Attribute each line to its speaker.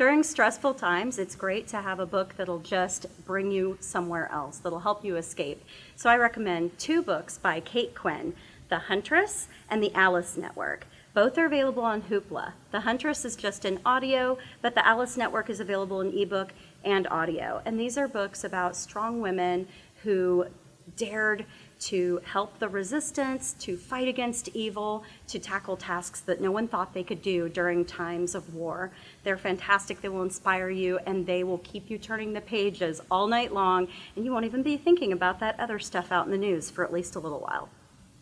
Speaker 1: during stressful times, it's great to have a book that'll just bring you somewhere else, that'll help you escape. So I recommend two books by Kate Quinn, The Huntress and The Alice Network. Both are available on Hoopla. The Huntress is just in audio, but the Alice Network is available in ebook and audio. And these are books about strong women who dared to help the resistance, to fight against evil, to tackle tasks that no one thought they could do during times of war. They're fantastic, they will inspire you, and they will keep you turning the pages all night long, and you won't even be thinking about that other stuff out in the news for at least a little while.